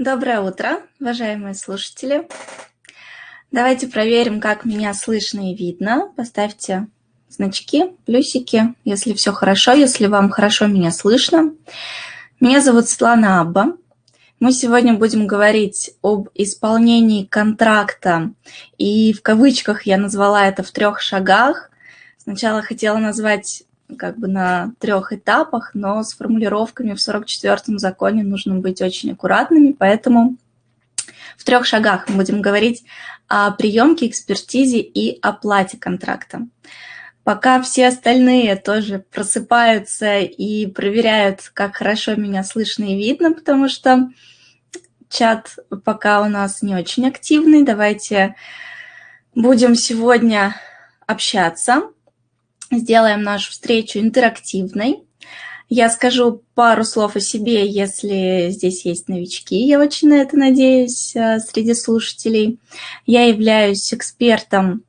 Доброе утро, уважаемые слушатели. Давайте проверим, как меня слышно и видно. Поставьте значки, плюсики, если все хорошо, если вам хорошо меня слышно. Меня зовут Светлана Абба. Мы сегодня будем говорить об исполнении контракта, и в кавычках я назвала это в трех шагах. Сначала хотела назвать как бы на трех этапах, но с формулировками в 44-м законе нужно быть очень аккуратными, поэтому в трех шагах мы будем говорить о приемке, экспертизе и оплате контракта. Пока все остальные тоже просыпаются и проверяют, как хорошо меня слышно и видно, потому что чат пока у нас не очень активный. Давайте будем сегодня общаться сделаем нашу встречу интерактивной. Я скажу пару слов о себе, если здесь есть новички. Я очень на это надеюсь э, среди слушателей. Я являюсь экспертом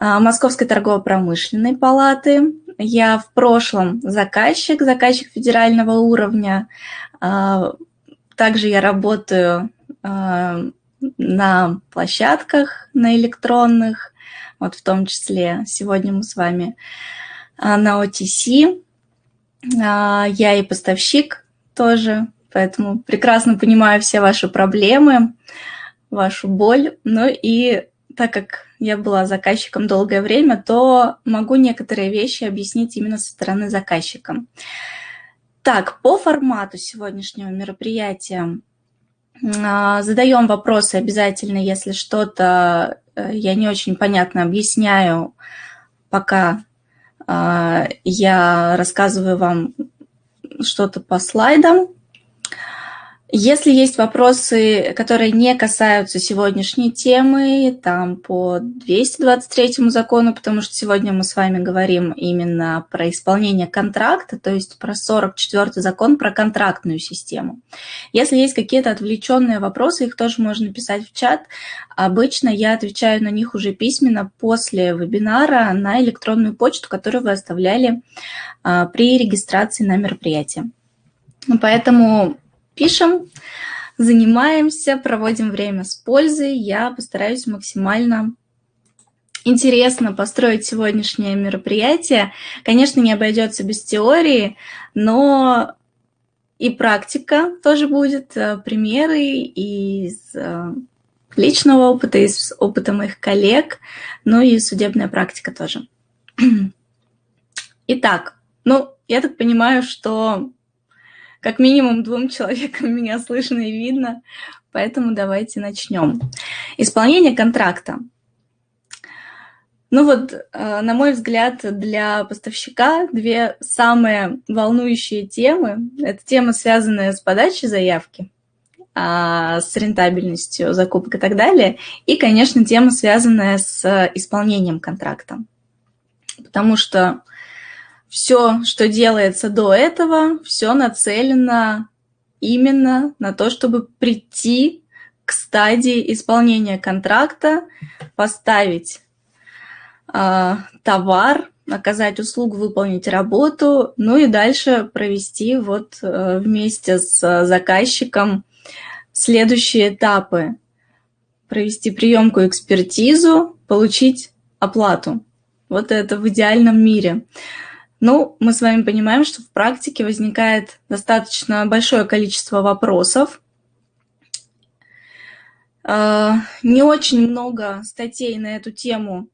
э, Московской торгово-промышленной палаты. Я в прошлом заказчик, заказчик федерального уровня. Э, также я работаю на площадках, на электронных, вот в том числе сегодня мы с вами а, на OTC. А, я и поставщик тоже, поэтому прекрасно понимаю все ваши проблемы, вашу боль. Ну и так как я была заказчиком долгое время, то могу некоторые вещи объяснить именно со стороны заказчика. Так, по формату сегодняшнего мероприятия а, задаем вопросы обязательно, если что-то я не очень понятно объясняю, пока а, я рассказываю вам что-то по слайдам. Если есть вопросы, которые не касаются сегодняшней темы, там по 223 закону, потому что сегодня мы с вами говорим именно про исполнение контракта, то есть про 44 закон про контрактную систему. Если есть какие-то отвлеченные вопросы, их тоже можно писать в чат. Обычно я отвечаю на них уже письменно после вебинара на электронную почту, которую вы оставляли а, при регистрации на мероприятие. Поэтому пишем, занимаемся, проводим время с пользой. Я постараюсь максимально интересно построить сегодняшнее мероприятие. Конечно, не обойдется без теории, но и практика тоже будет, э, примеры из э, личного опыта, из опыта моих коллег, ну и судебная практика тоже. Итак, ну, я так понимаю, что как минимум двум человекам меня слышно и видно, поэтому давайте начнем. Исполнение контракта. Ну вот, э, на мой взгляд, для поставщика две самые волнующие темы. Это тема, связанная с подачей заявки, а, с рентабельностью закупок и так далее. И, конечно, тема, связанная с исполнением контракта. Потому что все, что делается до этого, все нацелено именно на то, чтобы прийти к стадии исполнения контракта, поставить э, товар, оказать услугу, выполнить работу, ну и дальше провести вот э, вместе с заказчиком следующие этапы. Провести приемку экспертизу, получить оплату. Вот это в идеальном мире. Ну, мы с вами понимаем, что в практике возникает достаточно большое количество вопросов. А, не очень много статей на эту тему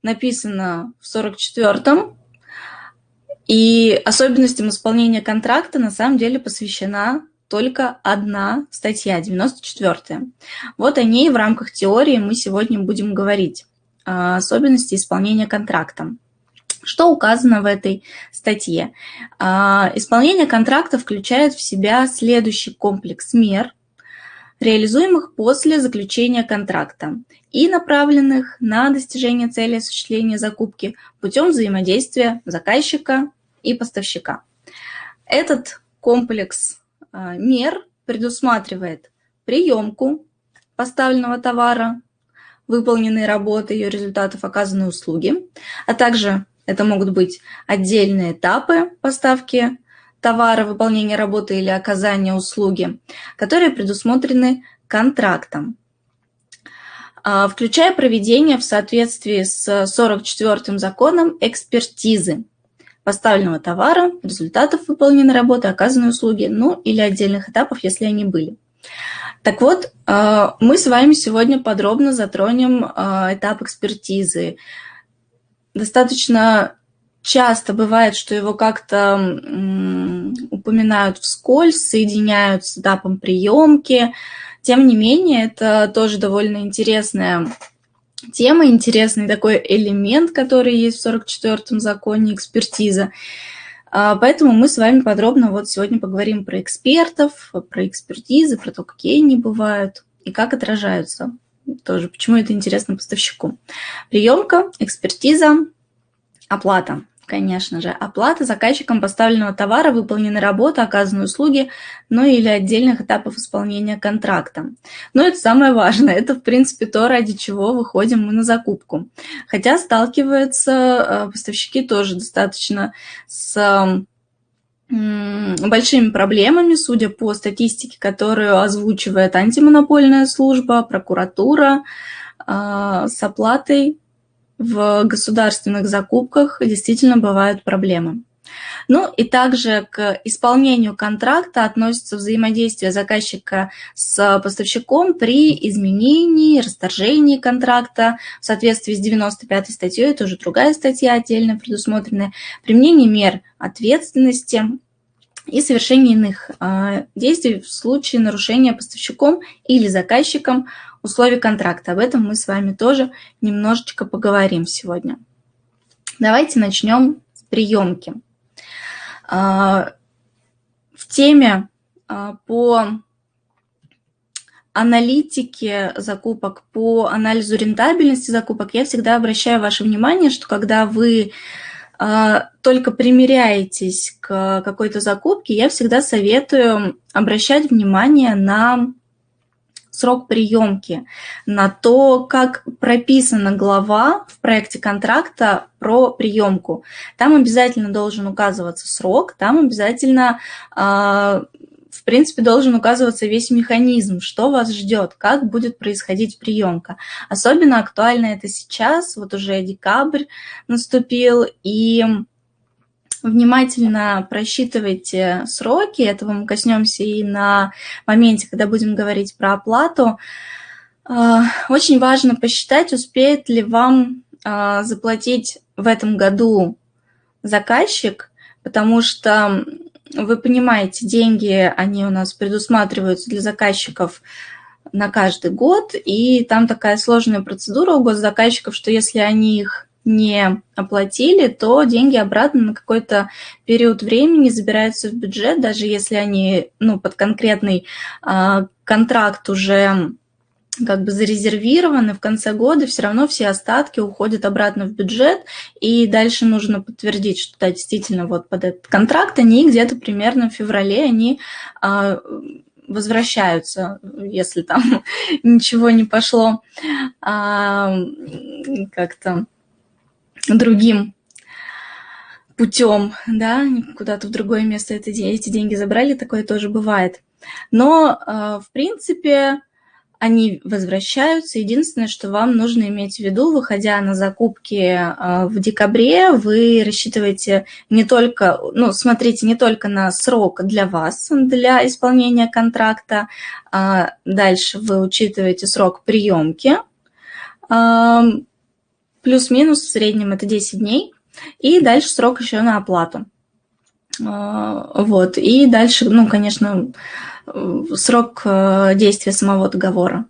написано в 44-м, и особенностям исполнения контракта на самом деле посвящена только одна статья, 94-я. Вот о ней в рамках теории мы сегодня будем говорить. Особенности исполнения контракта. Что указано в этой статье? А, исполнение контракта включает в себя следующий комплекс мер, реализуемых после заключения контракта и направленных на достижение цели осуществления закупки путем взаимодействия заказчика и поставщика. Этот комплекс а, мер предусматривает приемку поставленного товара, выполненные работы, ее результатов оказанной услуги, а также это могут быть отдельные этапы поставки товара, выполнения работы или оказания услуги, которые предусмотрены контрактом, а, включая проведение в соответствии с 44 законом экспертизы поставленного товара, результатов выполненной работы, оказанной услуги, ну или отдельных этапов, если они были. Так вот, а, мы с вами сегодня подробно затронем а, этап экспертизы. Достаточно часто бывает, что его как-то упоминают вскользь, соединяют с этапом приемки. Тем не менее, это тоже довольно интересная тема, интересный такой элемент, который есть в 44-м законе экспертиза. А, поэтому мы с вами подробно вот сегодня поговорим про экспертов, про экспертизы, про то, какие они бывают и как отражаются. Тоже, почему это интересно поставщику. Приемка, экспертиза, оплата конечно же, оплата заказчиком поставленного товара, выполненной работы, оказанной услуги, ну или отдельных этапов исполнения контракта. Но это самое важное, это, в принципе, то, ради чего выходим мы на закупку. Хотя сталкиваются э, поставщики тоже достаточно с большими проблемами, судя по статистике, которую озвучивает антимонопольная служба, прокуратура, э, с оплатой в государственных закупках действительно бывают проблемы. Ну и также к исполнению контракта относится взаимодействие заказчика с поставщиком при изменении, расторжении контракта в соответствии с 95 статьей, это уже другая статья отдельно предусмотренная, применение мер ответственности и совершение иных э, действий в случае нарушения поставщиком или заказчиком условий контракта. Об этом мы с вами тоже немножечко поговорим сегодня. Давайте начнем с приемки. А, в теме а, по аналитике закупок, по анализу рентабельности закупок я всегда обращаю ваше внимание, что когда вы а, только примеряетесь к какой-то закупке, я всегда советую обращать внимание на срок приемки, на то, как прописана глава в проекте контракта про приемку. Там обязательно должен указываться срок, там обязательно а, в принципе, должен указываться весь механизм, что вас ждет, как будет происходить приемка. Особенно актуально это сейчас, вот уже декабрь наступил, и внимательно просчитывайте сроки, этого мы коснемся и на моменте, когда будем говорить про оплату. А, очень важно посчитать, успеет ли вам а, заплатить в этом году заказчик, потому что вы понимаете, деньги, они у нас предусматриваются для заказчиков на каждый год, и там такая сложная процедура у госзаказчиков, что если они их не оплатили, то деньги обратно на какой-то период времени забираются в бюджет, даже если они ну, под конкретный э, контракт уже как бы зарезервированы в конце года, все равно все остатки уходят обратно в бюджет, и дальше нужно подтвердить, что да, действительно вот под этот контракт они где-то примерно в феврале они э, возвращаются, если там ничего не пошло. А, как-то другим путем, да, куда-то в другое место это, эти деньги забрали, такое тоже бывает. Но, э, в принципе, они возвращаются. Единственное, что вам нужно иметь в виду, выходя на закупки э, в декабре, вы рассчитываете не только, ну, смотрите не только на срок для вас, для исполнения контракта, а дальше вы учитываете срок приемки, Плюс-минус в среднем это 10 дней. И дальше срок еще на оплату. А, вот. И дальше, ну, конечно, срок э, действия самого договора.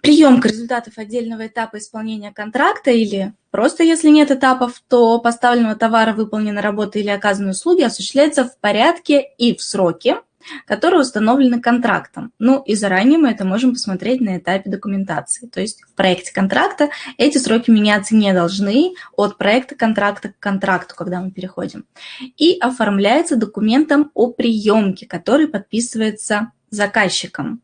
Приемка результатов отдельного этапа исполнения контракта или просто если нет этапов, то поставленного товара, выполненной работы или оказанной услуги осуществляется в порядке и в сроке, которые установлены контрактом. Ну и заранее мы это можем посмотреть на этапе документации. То есть в проекте контракта эти сроки меняться не должны от проекта контракта к контракту, когда мы переходим. И оформляется документом о приемке, который подписывается заказчиком.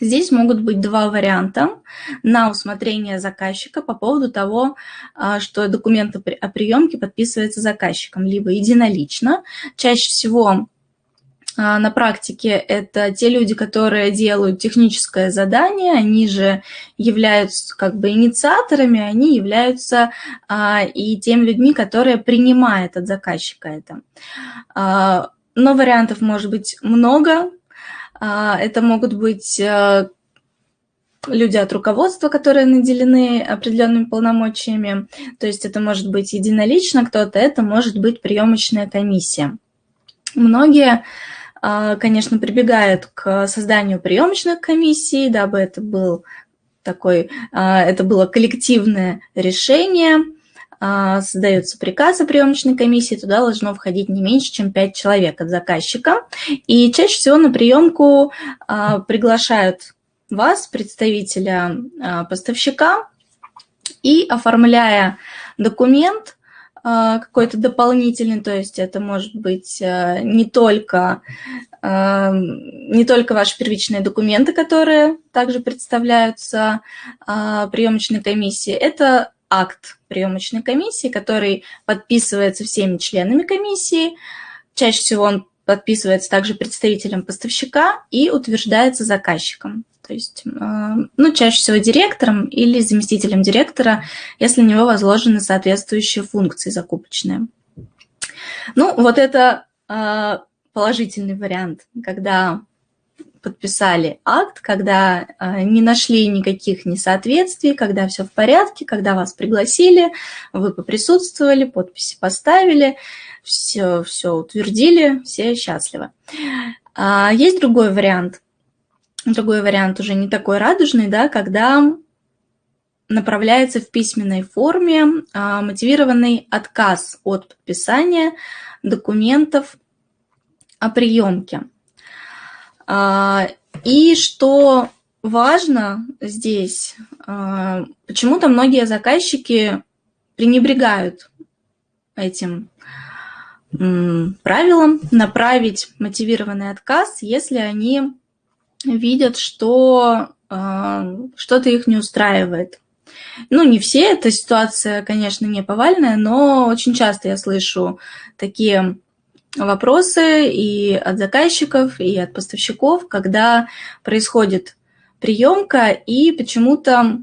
Здесь могут быть два варианта на усмотрение заказчика по поводу того, а, что документ о приемке подписывается заказчиком, либо единолично. Чаще всего на практике это те люди, которые делают техническое задание, они же являются как бы инициаторами, они являются а, и теми людьми, которые принимают от заказчика это. но вариантов может быть много, а, это могут быть э, люди от руководства, которые наделены определенными полномочиями. То есть это может быть единолично кто-то, это может быть приемочная комиссия. Многие, а, конечно, прибегают к созданию приемочных комиссий, дабы это был такой, а, это было коллективное решение – а, создается приказ о приемочной комиссии, туда должно входить не меньше, чем 5 человек от заказчика. И чаще всего на приемку а, приглашают вас, представителя а, поставщика, и оформляя документ, какой-то дополнительный, то есть это может быть не только, не только ваши первичные документы, которые также представляются приемочной комиссии, это акт приемочной комиссии, который подписывается всеми членами комиссии. Чаще всего он подписывается также представителем поставщика и утверждается заказчиком. То есть, э, ну, чаще всего директором или заместителем директора, если на него возложены соответствующие функции закупочные. Ну, вот это э, положительный вариант, когда подписали акт, когда э, не нашли никаких несоответствий, когда все в порядке, когда вас пригласили, вы поприсутствовали, подписи поставили, все, все утвердили, все счастливы. А есть другой вариант. Другой вариант уже не такой радужный, да, когда направляется в письменной форме а, мотивированный отказ от подписания документов о приемке. А, и что важно здесь, а, почему-то многие заказчики пренебрегают этим правилом направить мотивированный отказ, если они видят, что а, что-то их не устраивает. Ну, не все, эта ситуация, конечно, не повальная, но очень часто я слышу такие вопросы и от заказчиков, и от поставщиков, когда происходит приемка, и почему-то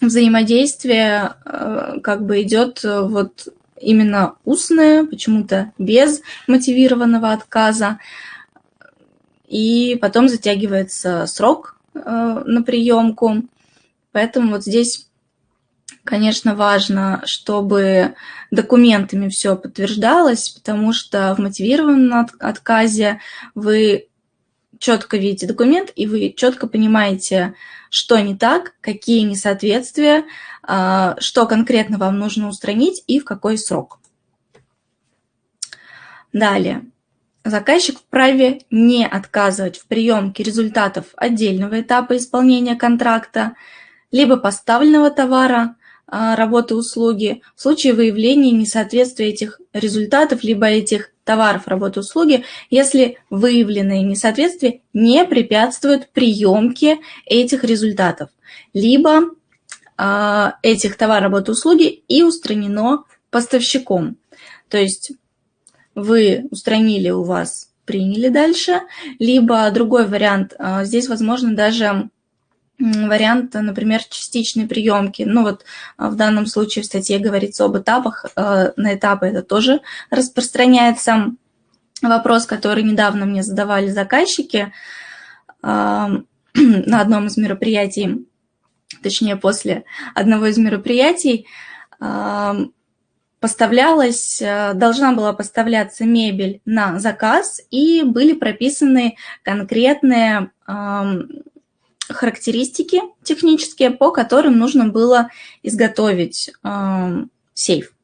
взаимодействие э, как бы идет вот именно устное, почему-то без мотивированного отказа, и потом затягивается срок э, на приемку. Поэтому вот здесь Конечно, важно, чтобы документами все подтверждалось, потому что в мотивированном отказе вы четко видите документ, и вы четко понимаете, что не так, какие несоответствия, а, что конкретно вам нужно устранить и в какой срок. Далее. Заказчик вправе не отказывать в приемке результатов отдельного этапа исполнения контракта, либо поставленного товара, а, работы услуги в случае выявления несоответствия этих результатов либо этих товаров работы услуги, если выявленные несоответствия не препятствуют приемке этих результатов, либо э, этих товаров работы услуги и устранено поставщиком. То есть вы устранили, у вас приняли дальше, либо другой вариант, э, здесь возможно даже вариант, например, частичной приемки. Ну вот а, в данном случае в статье говорится об этапах. А, на этапы это тоже распространяется. Вопрос, который недавно мне задавали заказчики а, на одном из мероприятий, точнее после одного из мероприятий, поставлялась, должна была поставляться мебель на заказ, и были прописаны конкретные характеристики технические, по которым нужно было изготовить э, сейф.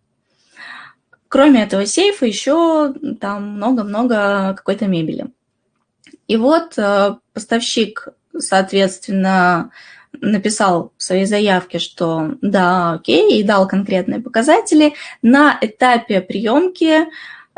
Кроме этого сейфа еще там много-много какой-то мебели. И вот э, поставщик, соответственно, написал в своей заявке, что да, окей, и дал конкретные показатели. На этапе приемки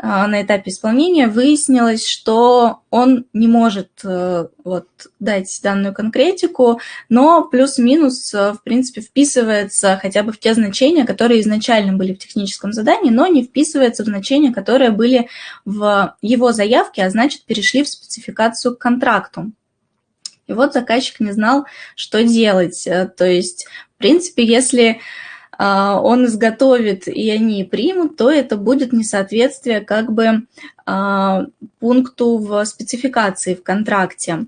а, на этапе исполнения выяснилось, что он не может э, вот, дать данную конкретику, но плюс-минус, э, в принципе, вписывается хотя бы в те значения, которые изначально были в техническом задании, но не вписывается в значения, которые были в его заявке, а значит, перешли в спецификацию к контракту. И вот заказчик не знал, что делать. Э, то есть, в принципе, если а, он изготовит и они примут, то это будет несоответствие как бы а, пункту в спецификации в контракте.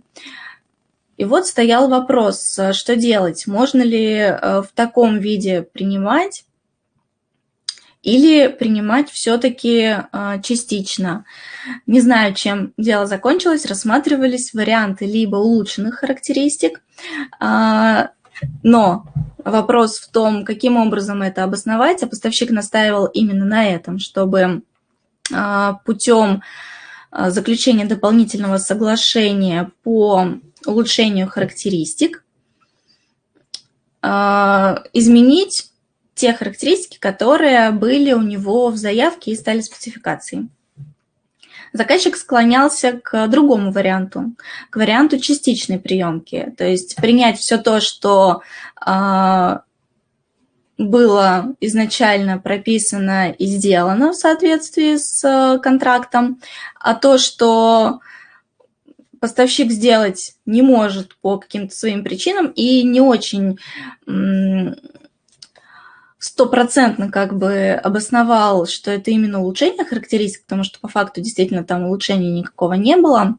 И вот стоял вопрос, что делать, можно ли в таком виде принимать или принимать все-таки частично. Не знаю, чем дело закончилось, рассматривались варианты либо улучшенных характеристик, но вопрос в том, каким образом это обосновать, а поставщик настаивал именно на этом, чтобы а, путем а, заключения дополнительного соглашения по улучшению характеристик а, изменить те характеристики, которые были у него в заявке и стали спецификацией. Заказчик склонялся к другому варианту, к варианту частичной приемки, то есть принять все то, что э, было изначально прописано и сделано в соответствии с э, контрактом, а то, что поставщик сделать не может по каким-то своим причинам и не очень стопроцентно как бы обосновал, что это именно улучшение характеристик, потому что по факту действительно там улучшения никакого не было,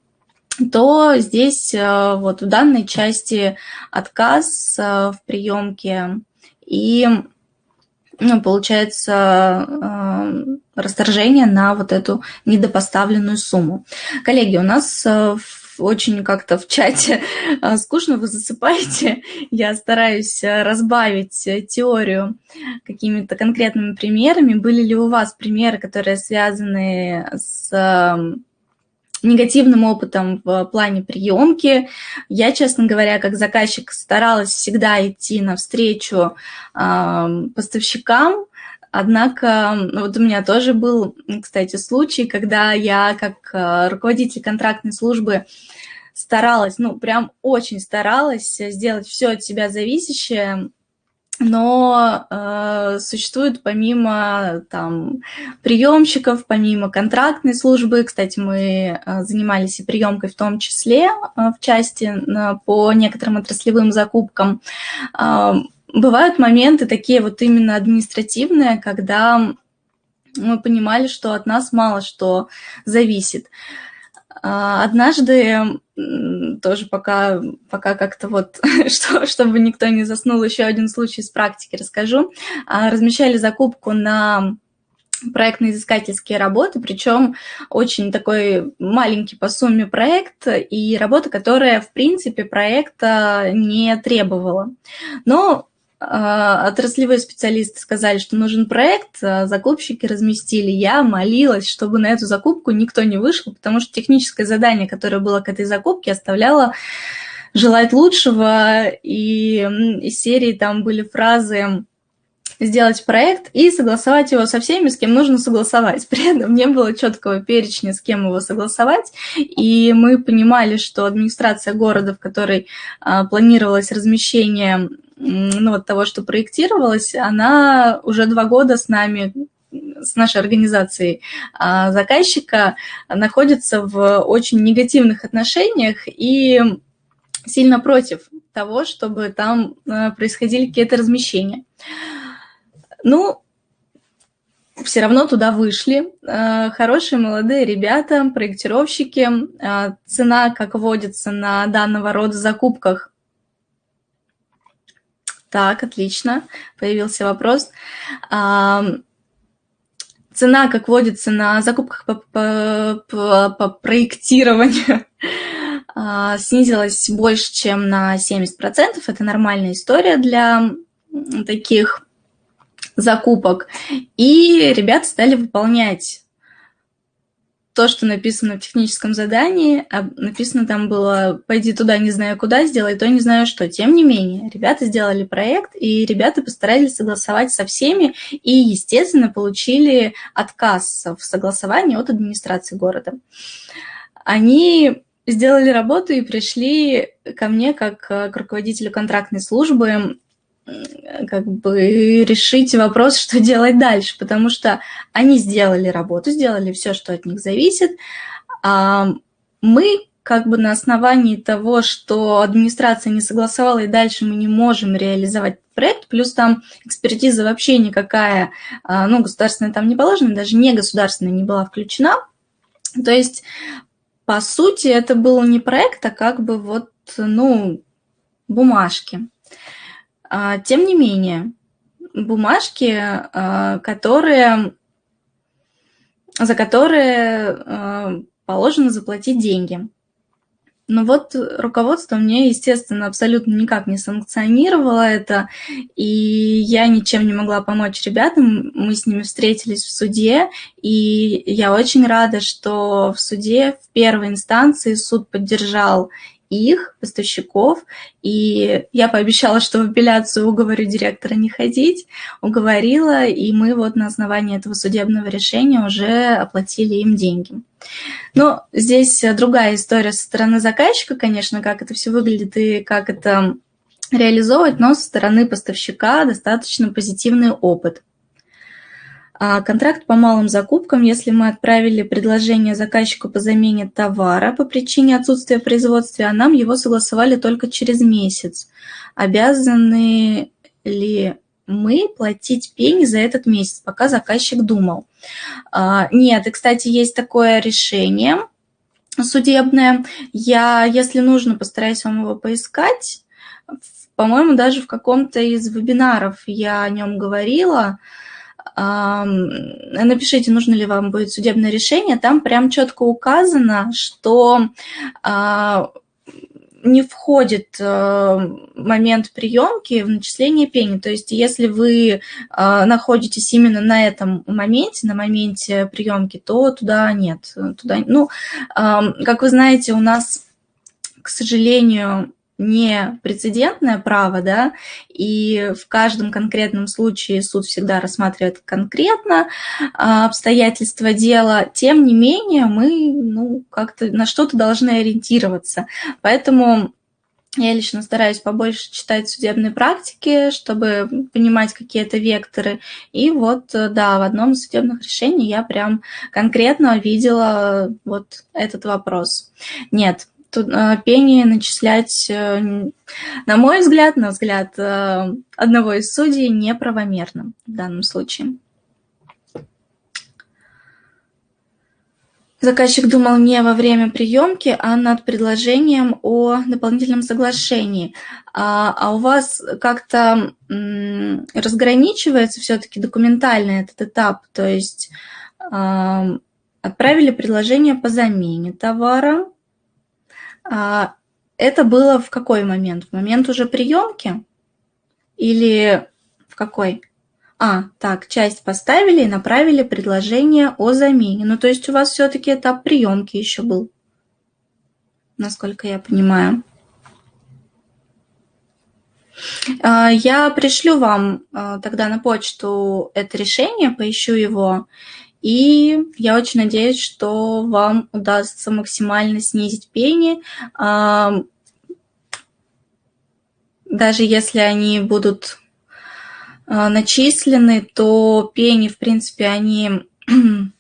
то здесь э, вот в данной части отказ э, в приемке и ну, получается э, расторжение на вот эту недопоставленную сумму. Коллеги, у нас в очень как-то в чате а, скучно вы засыпаете. Я стараюсь э, разбавить э, теорию какими-то конкретными примерами. Были ли у вас примеры, которые связаны с негативным опытом в плане приемки. Я, честно говоря, как заказчик старалась всегда идти навстречу э, поставщикам, Однако вот у меня тоже был, кстати, случай, когда я как э, руководитель контрактной службы старалась, ну, прям очень старалась сделать все от себя зависящее, но э, существует помимо там приемщиков, помимо контрактной службы, кстати, мы э, занимались и приемкой в том числе э, в части э, по некоторым отраслевым закупкам, э, бывают моменты такие вот именно административные, когда мы понимали, что от нас мало что зависит. А, однажды, тоже пока, пока как-то вот, что, чтобы никто не заснул, еще один случай из практики расскажу. А, размещали закупку на проектно-изыскательские работы, причем очень такой маленький по сумме проект и работа, которая, в принципе, проекта не требовала. Но отраслевые специалисты сказали, что нужен проект, а закупщики разместили. Я молилась, чтобы на эту закупку никто не вышел, потому что техническое задание, которое было к этой закупке, оставляло желать лучшего, и из серии там были фразы сделать проект и согласовать его со всеми, с кем нужно согласовать. При этом не было четкого перечня, с кем его согласовать, и мы понимали, что администрация города, в которой а, планировалось размещение ну, вот того, что проектировалось, она уже два года с нами с нашей организацией а, заказчика находится в очень негативных отношениях и сильно против того, чтобы там а, происходили какие-то размещения. Ну, все равно туда вышли. А, хорошие молодые ребята, проектировщики. Цена, как водится на данного рода закупках, так, отлично. Появился вопрос. Цена, как водится на закупках по, по, по, по проектированию, а, снизилась больше, чем на 70%. Это нормальная история для таких закупок. И ребята стали выполнять то, что написано в техническом задании, а написано там было «пойди туда, не знаю куда, сделай то, не знаю что». Тем не менее, ребята сделали проект, и ребята постарались согласовать со всеми, и, естественно, получили отказ в согласовании от администрации города. Они сделали работу и пришли ко мне как к руководителю контрактной службы как бы решить вопрос, что делать дальше, потому что они сделали работу, сделали все, что от них зависит, а мы как бы на основании того, что администрация не согласовала, и дальше мы не можем реализовать проект, плюс там экспертиза вообще никакая, а, ну, государственная там не положена, даже не государственная не была включена. То есть, по сути, это был не проект, а как бы вот, ну, бумажки. А, тем не менее, бумажки, а, которые, за которые а, положено заплатить деньги. Но вот руководство мне, естественно, абсолютно никак не санкционировало это, и я ничем не могла помочь ребятам. Мы с ними встретились в суде, и я очень рада, что в суде в первой инстанции суд поддержал их, поставщиков, и я пообещала, что в апелляцию уговорю директора не ходить, уговорила, и мы вот на основании этого судебного решения уже оплатили им деньги. Но здесь другая история со стороны заказчика, конечно, как это все выглядит и как это реализовывать, но со стороны поставщика достаточно позитивный опыт. А контракт по малым закупкам, если мы отправили предложение заказчику по замене товара по причине отсутствия производства, а нам его согласовали только через месяц. Обязаны ли мы платить пени за этот месяц, пока заказчик думал? А, нет, и, кстати, есть такое решение судебное. Я, если нужно, постараюсь вам его поискать. По-моему, даже в каком-то из вебинаров я о нем говорила напишите, нужно ли вам будет судебное решение, там прям четко указано, что а, не входит э, момент приемки в начисление пени. То есть если вы а, находитесь именно на этом моменте, на моменте приемки, то туда нет. Туда, ну, как вы знаете, у нас, к сожалению, не прецедентное право, да, и в каждом конкретном случае суд всегда рассматривает конкретно а, обстоятельства дела, тем не менее мы ну, как-то на что-то должны ориентироваться. Поэтому я лично стараюсь побольше читать судебные практики, чтобы понимать какие-то векторы. И вот, да, в одном из судебных решений я прям конкретно видела вот этот вопрос. Нет, пение начислять, э, на мой взгляд, на взгляд э, одного из судей, неправомерно в данном случае. Заказчик думал не во время приемки, а над предложением о дополнительном соглашении. А, а у вас как-то разграничивается все-таки документально этот этап, то есть э, отправили предложение по замене товара, а, это было в какой момент? В момент уже приемки? Или в какой? А, так, часть поставили и направили предложение о замене. Ну, то есть у вас все-таки этап приемки еще был, насколько я понимаю. А, я пришлю вам а, тогда на почту это решение, поищу его и я очень надеюсь, что вам удастся максимально снизить пени. Даже если они будут а, начислены, то пени, в принципе, они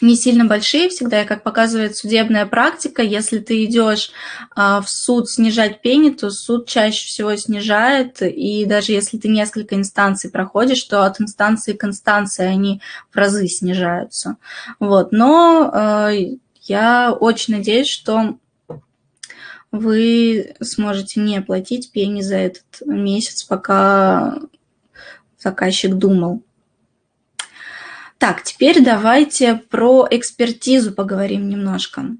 не сильно большие всегда, и как показывает судебная практика, если ты идешь а, в суд снижать пени, то суд чаще всего снижает, и даже если ты несколько инстанций проходишь, то от инстанции к инстанции они в разы снижаются. Вот. Но а, я очень надеюсь, что вы сможете не платить пени за этот месяц, пока заказчик думал. Так, теперь давайте про экспертизу поговорим немножко.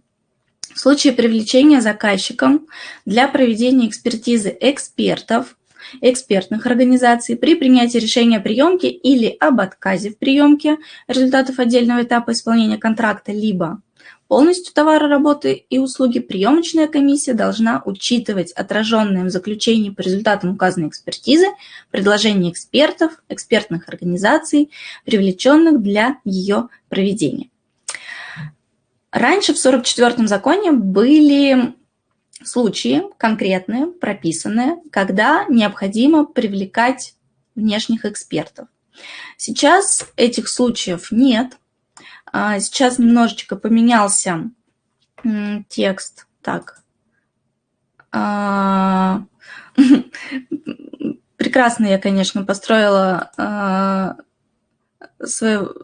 В случае привлечения заказчиком для проведения экспертизы экспертов, экспертных организаций при принятии решения о приемке или об отказе в приемке результатов отдельного этапа исполнения контракта, либо полностью товара, работы и услуги, приемочная комиссия должна учитывать отраженные в заключении по результатам указанной экспертизы предложения экспертов, экспертных организаций, привлеченных для ее проведения. Раньше в 44-м законе были случаи конкретные, прописанные, когда необходимо привлекать внешних экспертов. Сейчас этих случаев нет. А, сейчас немножечко поменялся текст. Так. А, прекрасно я, конечно, построила а, свою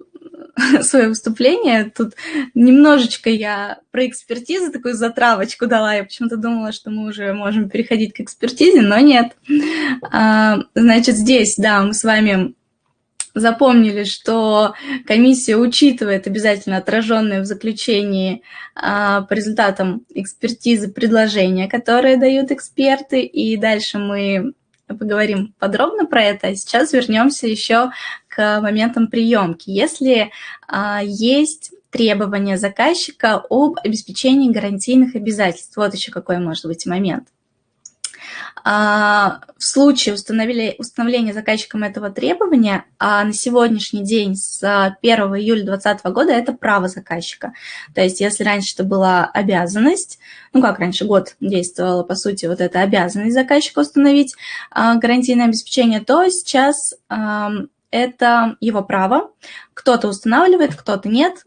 свое выступление. Тут немножечко я про экспертизу такую затравочку дала. Я почему-то думала, что мы уже можем переходить к экспертизе, но нет. Значит, здесь, да, мы с вами запомнили, что комиссия учитывает обязательно отраженные в заключении а, по результатам экспертизы предложения, которые дают эксперты, и дальше мы поговорим подробно про это. А сейчас вернемся еще к моментам приемки. Если а, есть требования заказчика об обеспечении гарантийных обязательств, вот еще какой может быть момент. А, в случае установления заказчиком этого требования, а на сегодняшний день с 1 июля 2020 года это право заказчика. То есть если раньше это была обязанность, ну как раньше, год действовала, по сути, вот эта обязанность заказчика установить а, гарантийное обеспечение, то сейчас это его право. Кто-то устанавливает, кто-то нет.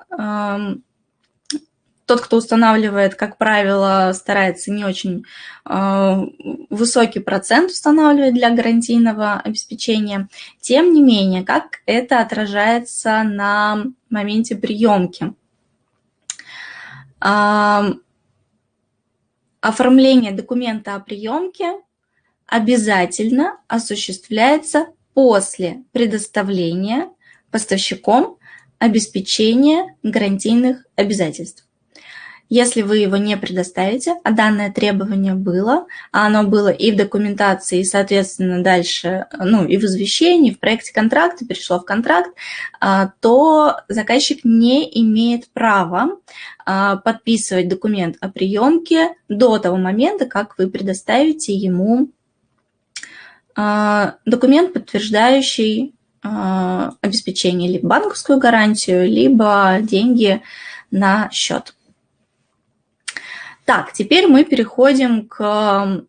Тот, кто устанавливает, как правило, старается не очень э, высокий процент устанавливать для гарантийного обеспечения. Тем не менее, как это отражается на моменте приемки? Э, оформление документа о приемке обязательно осуществляется после предоставления поставщиком обеспечения гарантийных обязательств. Если вы его не предоставите, а данное требование было, а оно было и в документации, и, соответственно, дальше, ну, и в извещении, в проекте контракта, перешло в контракт, а, то заказчик не имеет права а, подписывать документ о приемке до того момента, как вы предоставите ему а, документ, подтверждающий обеспечение либо банковскую гарантию, либо деньги на счет. Так, теперь мы переходим к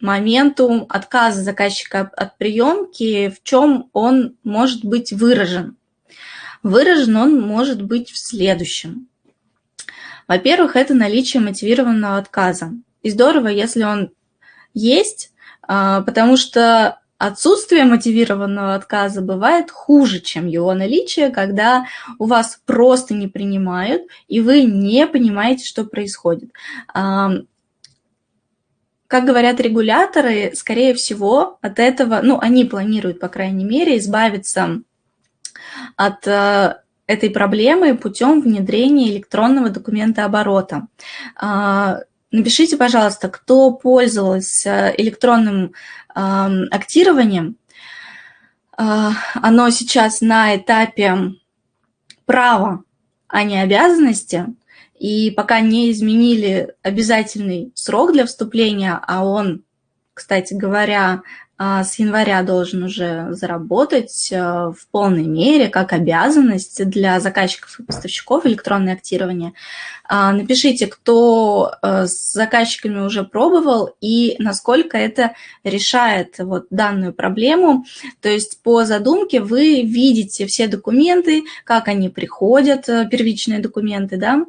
моменту отказа заказчика от приемки, в чем он может быть выражен. Выражен он может быть в следующем. Во-первых, это наличие мотивированного отказа. И здорово, если он есть, а, потому что Отсутствие мотивированного отказа бывает хуже, чем его наличие, когда у вас просто не принимают, и вы не понимаете, что происходит. Как говорят регуляторы, скорее всего, от этого, ну, они планируют, по крайней мере, избавиться от э, этой проблемы путем внедрения электронного документа оборота. А, напишите, пожалуйста, кто пользовался электронным актированием. А, оно сейчас на этапе права, а не обязанности. И пока не изменили обязательный срок для вступления, а он, кстати говоря, с января должен уже заработать э, в полной мере, как обязанность для заказчиков и поставщиков электронное актирование. А, напишите, кто э, с заказчиками уже пробовал и насколько это решает вот данную проблему. То есть по задумке вы видите все документы, как они приходят, э, первичные документы, да,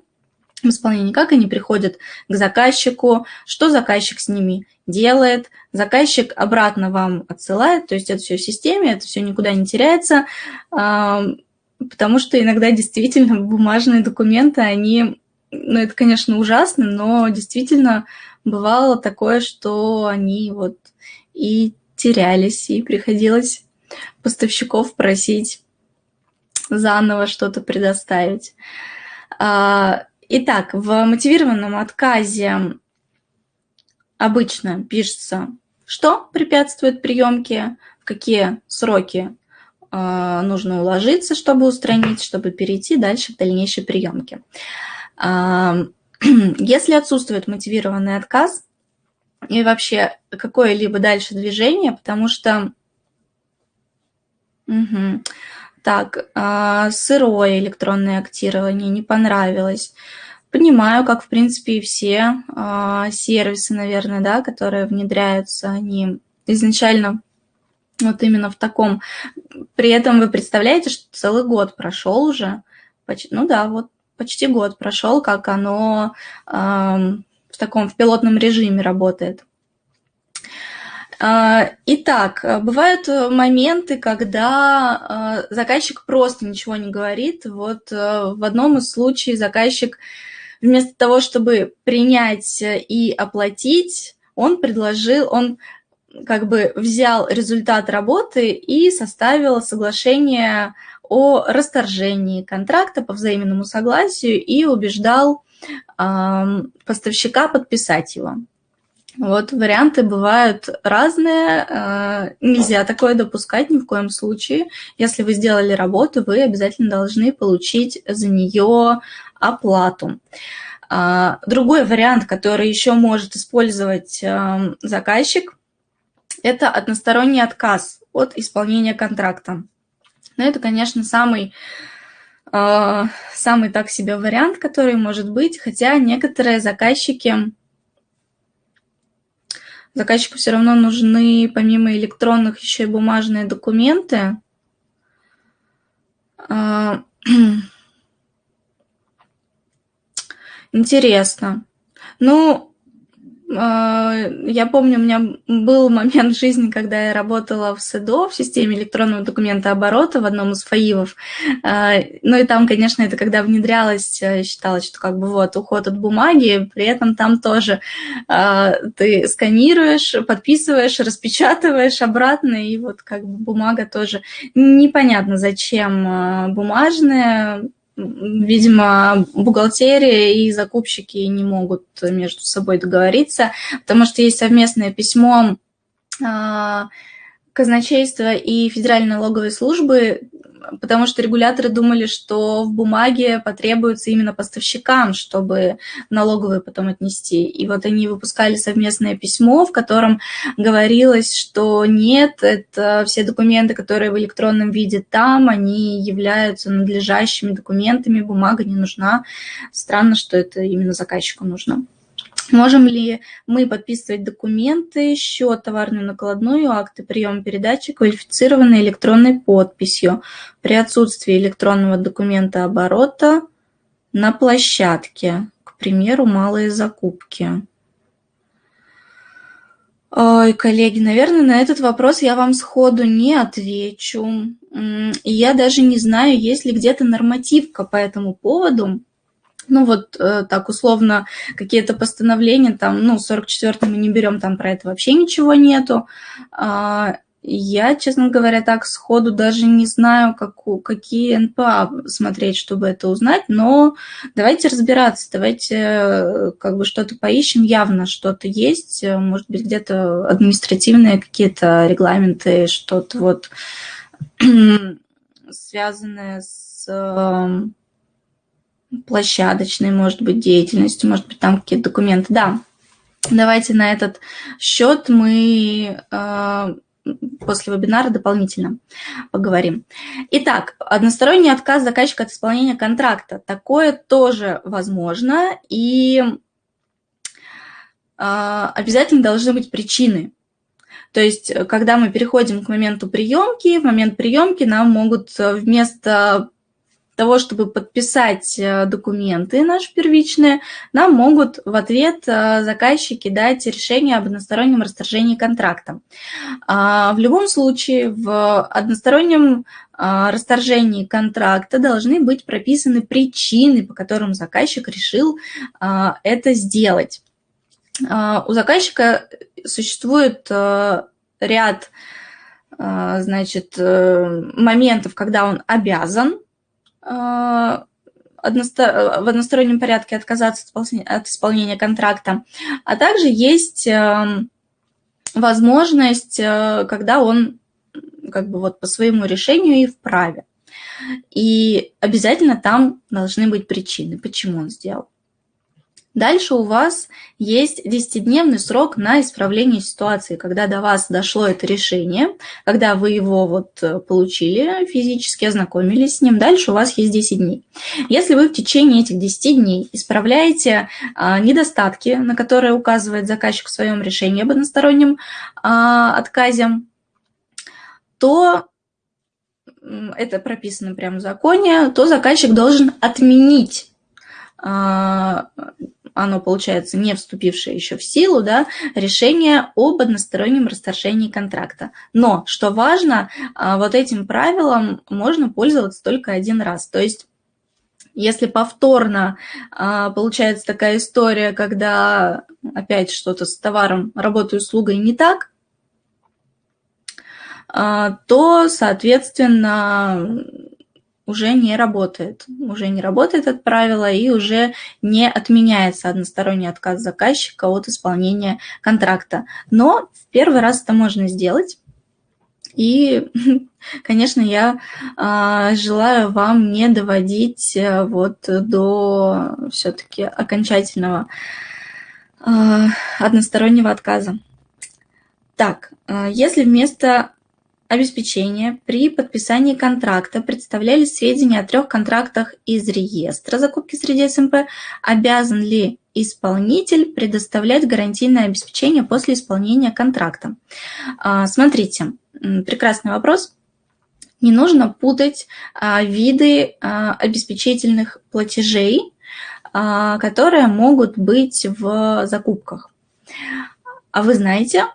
в исполнении, как они приходят к заказчику, что заказчик с ними делает, заказчик обратно вам отсылает, то есть это все в системе, это все никуда не теряется, потому что иногда действительно бумажные документы, они, ну это, конечно, ужасно, но действительно бывало такое, что они вот и терялись, и приходилось поставщиков просить заново что-то предоставить. Итак, в мотивированном отказе обычно пишется, что препятствует приемке, в какие сроки э, нужно уложиться, чтобы устранить, чтобы перейти дальше к дальнейшей приемке. Если отсутствует мотивированный отказ и вообще какое-либо дальше движение, потому что... Угу. Так, а, сырое электронное актирование не понравилось. Понимаю, как, в принципе, и все а, сервисы, наверное, да, которые внедряются, они изначально вот именно в таком. При этом вы представляете, что целый год прошел уже, ну да, вот почти год прошел, как оно в таком в пилотном режиме работает. А, итак, бывают моменты, когда э, заказчик просто ничего не говорит. Вот э, в одном из случаев заказчик вместо того, чтобы принять и оплатить, он предложил, он как бы взял результат работы и составил соглашение о расторжении контракта по взаимному согласию и убеждал э, поставщика подписать его. Вот варианты бывают разные, э, нельзя такое допускать ни в коем случае. Если вы сделали работу, вы обязательно должны получить за нее оплату. Э, другой вариант, который еще может использовать э, заказчик, это односторонний отказ от исполнения контракта. Но это, конечно, самый, э, самый так себе вариант, который может быть, хотя некоторые заказчики, заказчику все равно нужны помимо электронных еще и бумажные документы. Э, интересно. Ну, а, я помню, у меня был момент в жизни, когда я работала в СЭДО, в системе электронного документа оборота, в одном из ФАИВов. А, ну и там, конечно, это когда внедрялось, э, считалось, что как бы вот уход от бумаги, при этом там тоже ты сканируешь, подписываешь, распечатываешь обратно, и вот как бы бумага тоже непонятно, зачем бумажная, видимо, бухгалтерия и закупщики не могут между собой договориться, потому что есть совместное письмо а, казначейства и Федеральной налоговой службы, потому что регуляторы думали, что в бумаге потребуется именно поставщикам, чтобы налоговые потом отнести. И вот они выпускали совместное письмо, в котором говорилось, что нет, это все документы, которые в электронном виде там, они являются надлежащими документами, бумага не нужна. Странно, что это именно заказчику нужно. Можем ли мы подписывать документы, счет, товарную накладную, акты приема передачи, квалифицированной электронной подписью при отсутствии электронного документа оборота на площадке, к примеру, малые закупки? Ой, коллеги, наверное, на этот вопрос я вам сходу не отвечу. Я даже не знаю, есть ли где-то нормативка по этому поводу ну вот э, так условно какие-то постановления, там, ну, 44 мы не берем, там про это вообще ничего нету. А, я, честно говоря, так сходу даже не знаю, как, какие НПА смотреть, чтобы это узнать, но давайте разбираться, давайте э, как бы что-то поищем, явно что-то есть, может быть, где-то административные какие-то регламенты, что-то вот связанное с площадочной, может быть, деятельностью, может быть, там какие-то документы. Да, давайте на этот счет мы э, после вебинара дополнительно поговорим. Итак, односторонний отказ заказчика от исполнения контракта. Такое тоже возможно, и э, обязательно должны быть причины. То есть, когда мы переходим к моменту приемки, в момент приемки нам могут вместо того, чтобы подписать э, документы наши первичные, нам могут в ответ э, заказчики дать решение об одностороннем расторжении контракта. А, в любом случае, в одностороннем а, расторжении контракта должны быть прописаны причины, по которым заказчик решил а, это сделать. У заказчика существует э, ряд значит, моментов, когда он обязан Э, в одностороннем порядке отказаться от исполнения контракта, а также есть эм, возможность, э, когда он как бы вот по своему решению и вправе. И обязательно там должны быть причины, почему он сделал. Дальше у вас есть 10-дневный срок на исправление ситуации, когда до вас дошло это решение, когда вы его вот э, получили, физически ознакомились с ним, дальше у вас есть 10 дней. Если вы в течение этих 10 дней исправляете а, недостатки, на которые указывает заказчик в своем решении об одностороннем а, отказе, то это прописано прямо в законе, то заказчик должен отменить а, оно, получается, не вступившее еще в силу, да, решение об одностороннем расторжении контракта. Но, что важно, а, вот этим правилом можно пользоваться только один раз. То есть если повторно а, получается такая история, когда опять что-то с товаром, работой, услугой не так, а, то, соответственно, уже не работает. Уже не работает это правило и уже не отменяется односторонний отказ заказчика от исполнения контракта. Но в первый раз это можно сделать. И, конечно, я э, желаю вам не доводить э, вот до все-таки окончательного э, одностороннего отказа. Так, э, если вместо обеспечения при подписании контракта представляли сведения о трех контрактах из реестра закупки среди СМП, обязан ли исполнитель предоставлять гарантийное обеспечение после исполнения контракта? А, смотрите, прекрасный вопрос. Не нужно путать а, виды а, обеспечительных платежей, которые могут быть в закупках. А вы знаете,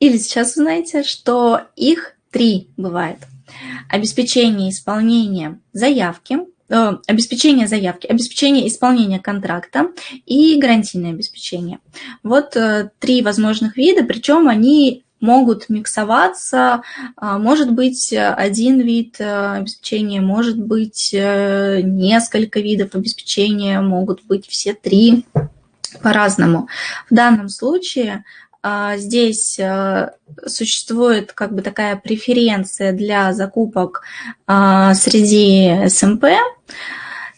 или сейчас узнаете, что их три бывает. Обеспечение исполнения заявки, э, обеспечение заявки, обеспечение исполнения контракта и гарантийное обеспечение. Вот э, три возможных вида, причем они могут миксоваться, а, может быть один вид э, обеспечения, может быть несколько видов обеспечения, могут быть все три по-разному. В данном случае здесь э, существует как бы такая преференция для закупок а, среди СМП,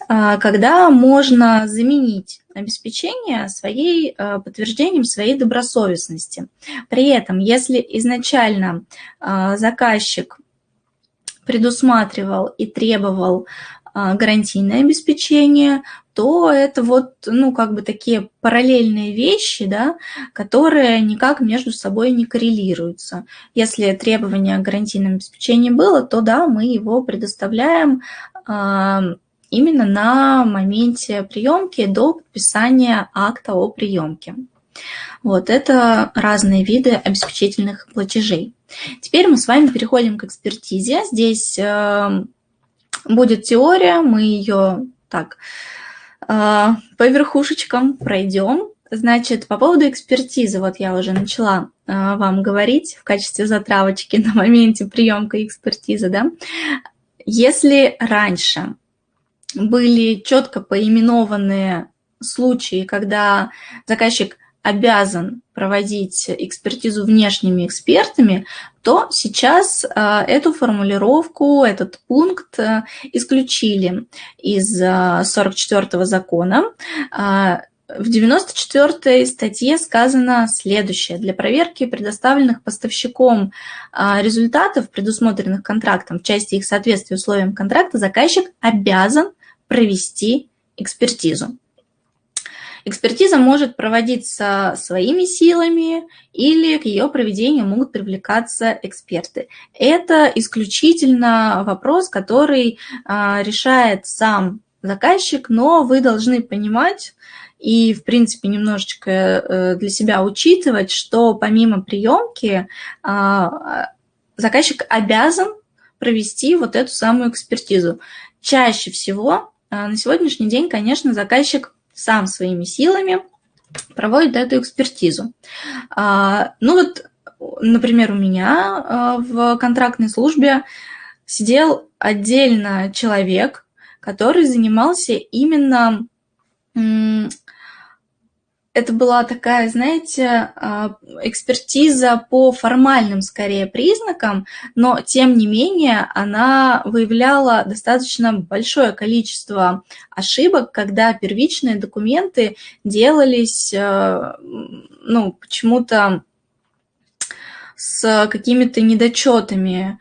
а, когда можно заменить обеспечение своей, подтверждением своей добросовестности. При этом, если изначально заказчик предусматривал и требовал гарантийное обеспечение, то это вот, ну, как бы такие параллельные вещи, да, которые никак между собой не коррелируются. Если требование о гарантийном обеспечении было, то да, мы его предоставляем э, именно на моменте приемки до подписания акта о приемке. Вот это разные виды обеспечительных платежей. Теперь мы с вами переходим к экспертизе. Здесь э, будет теория, мы ее так а, по верхушечкам пройдем. Значит, по поводу экспертизы, вот я уже начала а, вам говорить в качестве затравочки на моменте приемка экспертизы, да. Если раньше были четко поименованные случаи, когда заказчик обязан проводить экспертизу внешними экспертами, то сейчас э, эту формулировку, этот пункт э, исключили из 44 э, закона. В 94 статье сказано следующее. Для проверки предоставленных поставщиком результатов, предусмотренных контрактом в части их соответствия условиям контракта, заказчик обязан провести экспертизу. Экспертиза может проводиться своими силами или к ее проведению могут привлекаться эксперты. Это исключительно вопрос, который а, решает сам заказчик, но вы должны понимать и, в принципе, немножечко э, для себя учитывать, что помимо приемки а, заказчик обязан провести вот эту самую экспертизу. Чаще всего а, на сегодняшний день, конечно, заказчик сам своими силами проводит эту экспертизу. А, ну вот, например, у меня а, в контрактной службе сидел отдельно человек, который занимался именно это была такая, знаете, а, экспертиза по формальным, скорее, признакам, но, тем не менее, она выявляла достаточно большое количество ошибок, когда первичные документы делались, э, ну, почему-то с какими-то недочетами.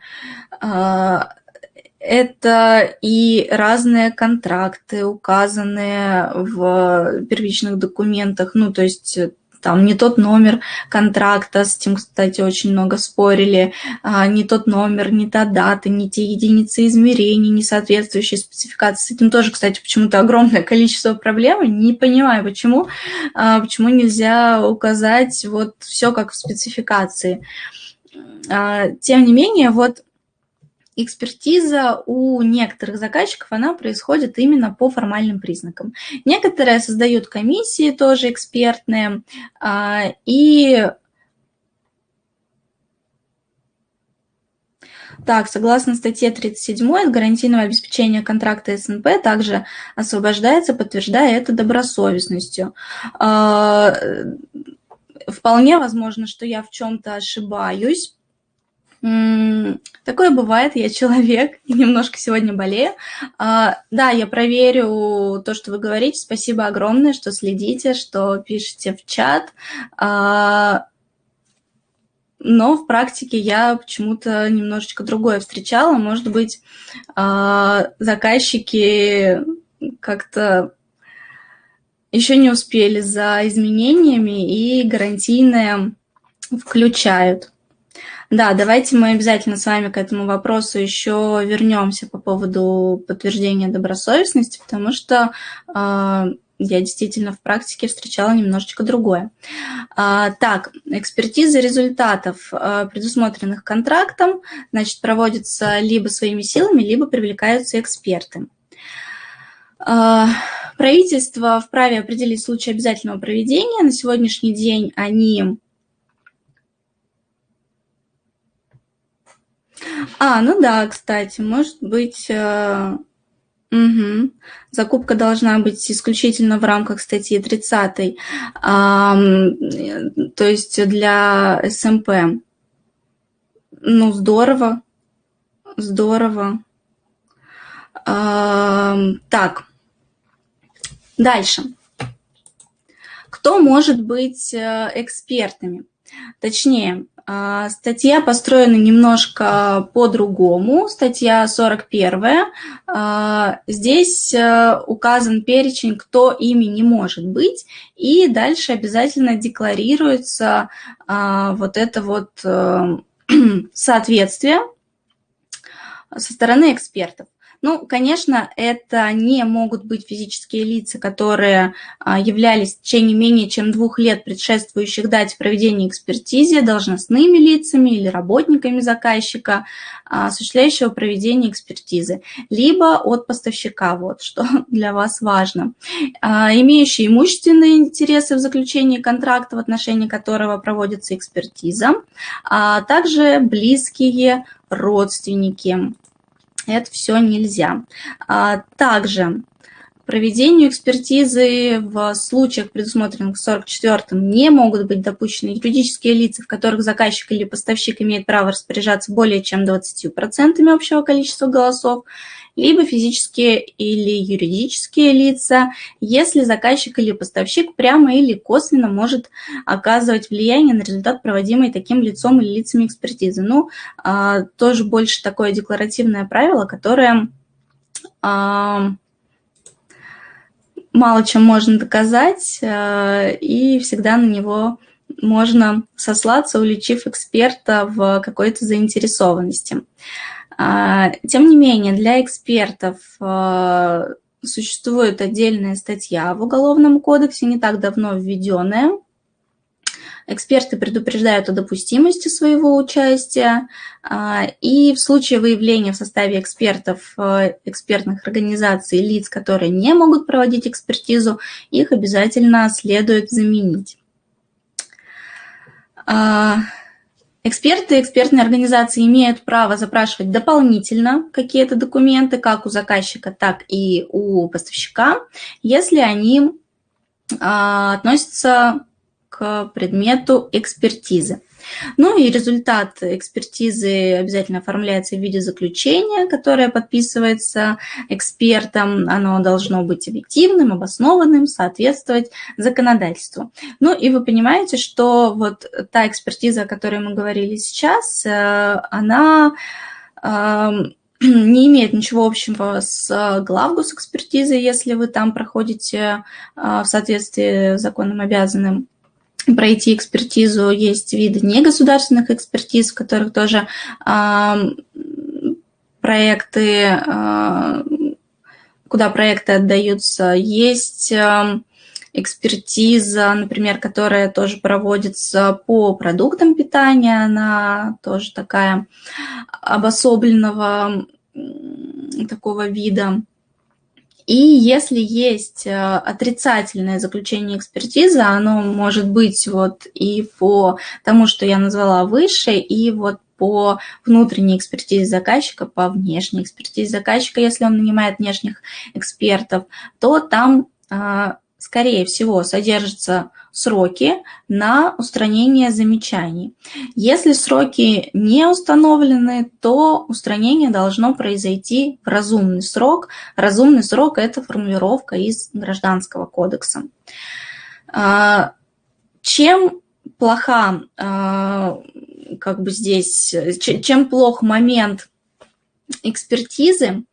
Это и разные контракты, указанные в первичных документах, ну, то есть э, там не тот номер контракта, с этим, кстати, очень много спорили, а, не тот номер, не та дата, не те единицы измерений, не соответствующие спецификации. С этим тоже, кстати, почему-то огромное количество проблем. Не понимаю, почему, а, почему нельзя указать вот все как в спецификации. А, тем не менее, вот экспертиза у некоторых заказчиков, она происходит именно по формальным признакам. Некоторые создают комиссии тоже экспертные, а, и Так, согласно статье 37 от гарантийного обеспечения контракта СНП также освобождается, подтверждая это добросовестностью. А, вполне возможно, что я в чем-то ошибаюсь, Такое бывает, я человек и немножко сегодня болею. А, да, я проверю то, что вы говорите. Спасибо огромное, что следите, что пишете в чат. А, но в практике я почему-то немножечко другое встречала. Может быть, а, заказчики как-то еще не успели за изменениями и гарантийные включают. Да, давайте мы обязательно с вами к этому вопросу еще вернемся по поводу подтверждения добросовестности, потому что э, я действительно в практике встречала немножечко другое. А, так, экспертиза результатов, а, предусмотренных контрактом, значит, проводится либо своими силами, либо привлекаются эксперты. Правительство вправе определить случай обязательного проведения. На сегодняшний день они А, ну да, кстати, может быть... Э, угу. Закупка должна быть исключительно в рамках статьи 30, а, то есть для СМП. Эм ну, здорово, здорово. А, так, дальше. Кто может быть э, экспертами? Точнее, статья построена немножко по-другому. Статья 41. А, здесь э, указан перечень, кто ими не может быть, и дальше обязательно декларируется а, вот это вот э, соответствие со стороны экспертов. Ну, конечно, это не могут быть физические лица, которые а, являлись в течение менее чем двух лет предшествующих дате проведения экспертизы должностными лицами или работниками заказчика, а, осуществляющего проведение экспертизы, либо от поставщика, вот что для вас важно. А, имеющие имущественные интересы в заключении контракта, в отношении которого проводится экспертиза, а также близкие родственники это все нельзя. А, также проведению экспертизы в случаях, предусмотренных 44-м, не могут быть допущены юридические лица, в которых заказчик или поставщик имеет право распоряжаться более чем 20% общего количества голосов, либо физические или юридические лица, если заказчик или поставщик прямо или косвенно может оказывать влияние на результат проводимой таким лицом или лицами экспертизы. Ну, а, тоже больше такое декларативное правило, которое а, мало чем можно доказать, а, и всегда на него можно сослаться, уличив эксперта в какой-то заинтересованности. А, тем не менее, для экспертов а, существует отдельная статья в Уголовном кодексе, не так давно введенная. Эксперты предупреждают о допустимости своего участия, а, и в случае выявления в составе экспертов экспертных организаций лиц, которые не могут проводить экспертизу, их обязательно следует заменить. Эксперты и экспертные организации имеют право запрашивать дополнительно какие-то документы, как у заказчика, так и у поставщика, если они относится предмету экспертизы. Ну и результат экспертизы обязательно оформляется в виде заключения, которое подписывается экспертом. Оно должно быть объективным, обоснованным, соответствовать законодательству. Ну и вы понимаете, что вот та экспертиза, о которой мы говорили сейчас, э, она эм, не имеет ничего общего с главгус экспертизой, если вы там проходите э, в соответствии с законом обязанным пройти экспертизу. Есть виды негосударственных экспертиз, в которых тоже э, проекты, э, куда проекты отдаются. Есть э, экспертиза, например, которая тоже проводится по продуктам питания, она тоже такая обособленного такого вида. И если есть э, отрицательное заключение экспертизы, оно может быть вот и по тому, что я назвала выше, и вот по внутренней экспертизе заказчика, по внешней экспертизе заказчика, если он нанимает внешних экспертов, то там э, скорее всего, содержатся сроки на устранение замечаний. Если сроки не установлены, то устранение должно произойти в разумный срок. Разумный срок – это формулировка из Гражданского кодекса. А, чем плоха а, как бы здесь, чем плох момент экспертизы,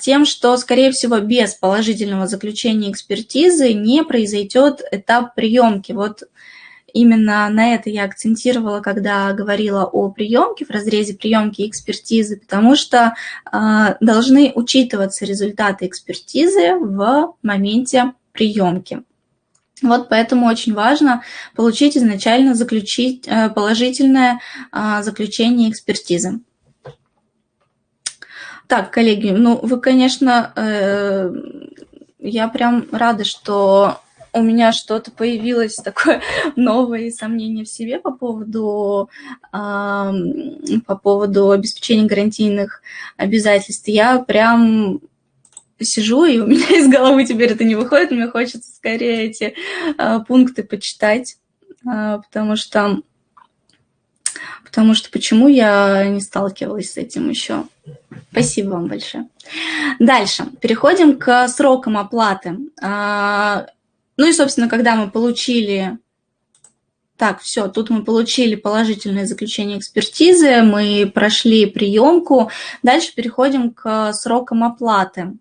тем, что, скорее всего, без положительного заключения экспертизы не произойдет этап приемки. Вот именно на это я акцентировала, когда говорила о приемке, в разрезе приемки экспертизы, потому что э, должны учитываться результаты экспертизы в моменте приемки. Вот поэтому очень важно получить изначально заключить, э, положительное э, заключение экспертизы. Так, коллеги, ну вы, конечно, э, я прям рада, что у меня что-то появилось такое новое сомнение в себе по поводу, э, по поводу обеспечения гарантийных обязательств. Я прям сижу, и у меня из головы теперь это не выходит, мне хочется скорее эти э, пункты почитать, э, потому что потому что почему я не сталкивалась с этим еще. Спасибо вам большое. Дальше. Переходим к срокам оплаты. А, ну и, собственно, когда мы получили... Так, все, тут мы получили положительное заключение экспертизы, мы прошли приемку. Дальше переходим к срокам оплаты.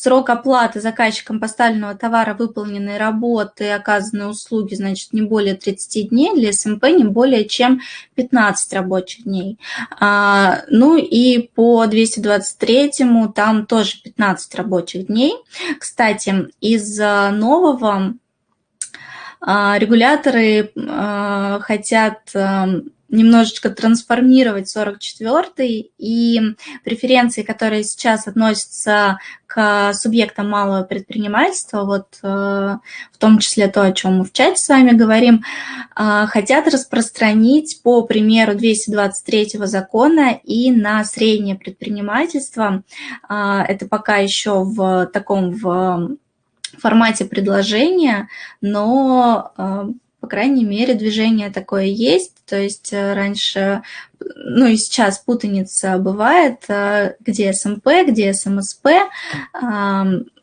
Срок оплаты заказчиком поставленного товара, выполненной работы оказанной услуги, значит, не более 30 дней, для СМП не более чем 15 рабочих дней. А, ну и по 223 там тоже 15 рабочих дней. Кстати, из нового а, регуляторы а, хотят немножечко трансформировать 44-й, и преференции, которые сейчас относятся к субъектам малого предпринимательства, вот э, в том числе то, о чем мы в чате с вами говорим, э, хотят распространить по примеру 223 закона и на среднее предпринимательство. Э, это пока еще в таком в формате предложения, но по крайней мере, движение такое есть. То есть э, раньше, ну и сейчас путаница бывает, э, где СМП, где СМСП.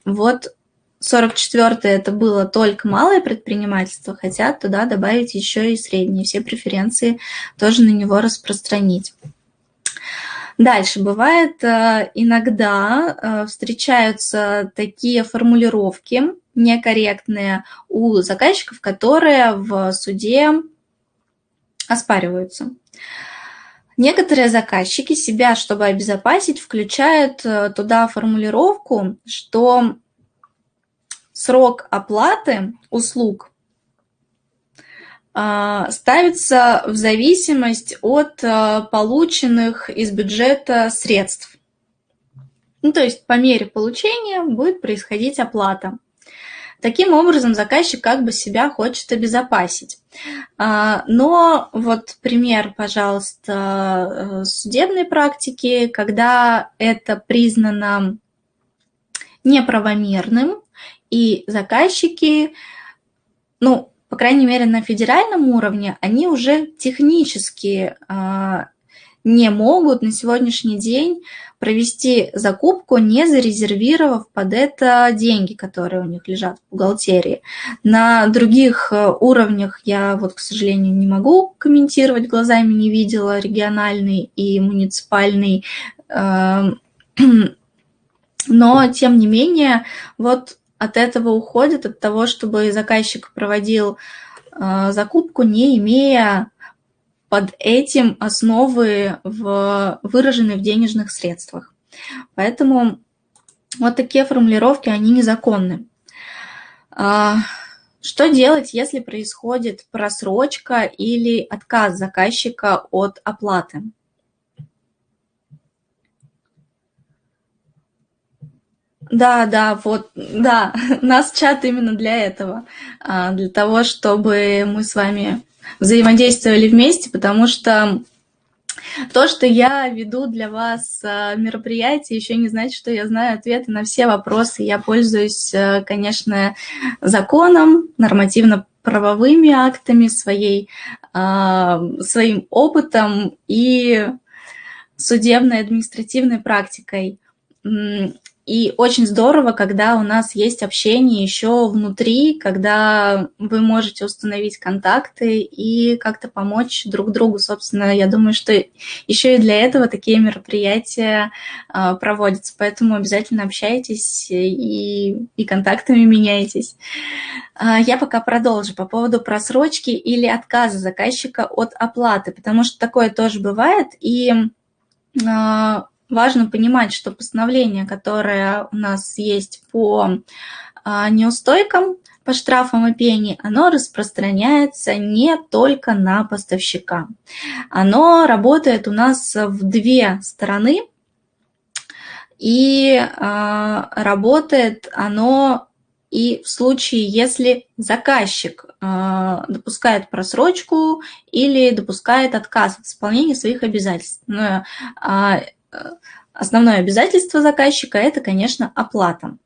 Вот 44 это было только малое предпринимательство, хотят туда добавить еще и средние, все преференции тоже на него распространить. Дальше бывает э, иногда встречаются такие формулировки, некорректные у заказчиков, которые в суде оспариваются. Некоторые заказчики себя, чтобы обезопасить, включают э, туда формулировку, что срок оплаты услуг э, ставится в зависимость от э, полученных из бюджета средств. Ну, то есть по мере получения будет происходить оплата. Таким образом, заказчик как бы себя хочет обезопасить. А, но вот пример, пожалуйста, э, судебной практики, когда это признано неправомерным И заказчики, ну, по крайней мере, на федеральном уровне, они уже технически а, не могут на сегодняшний день провести закупку, не зарезервировав под это деньги, которые у них лежат в бухгалтерии. На других э, уровнях я вот, к сожалению, не могу комментировать, глазами не видела региональный и муниципальный, эм, но тем не менее вот от этого уходит, от того, чтобы заказчик проводил э, закупку, не имея под этим основы в, выражены в денежных средствах. Поэтому вот такие формулировки, они незаконны. А, что делать, если происходит просрочка или отказ заказчика от оплаты? Да, да, вот, да, нас чат именно для этого, а, для того, чтобы мы с вами взаимодействовали вместе, потому что то, что я веду для вас а, мероприятие, еще не значит, что я знаю ответы на все вопросы. Я пользуюсь, а, конечно, законом, нормативно-правовыми актами, своей, своим опытом и судебной административной практикой. И очень здорово, когда у нас есть общение еще внутри, когда вы можете установить контакты и как-то помочь друг другу. Собственно, я думаю, что еще и для этого такие мероприятия а, проводятся. Поэтому обязательно общайтесь и, и контактами меняйтесь. А, я пока продолжу по поводу просрочки или отказа заказчика от оплаты, потому что такое тоже бывает. И а, важно понимать, что постановление, которое у нас есть по а, неустойкам, по штрафам и пени, оно распространяется не только на поставщика. Оно работает у нас в две стороны, и э, работает оно и в случае, если заказчик э, допускает просрочку или допускает отказ от исполнения своих обязательств. Но, э, основное обязательство заказчика – это, конечно, оплата.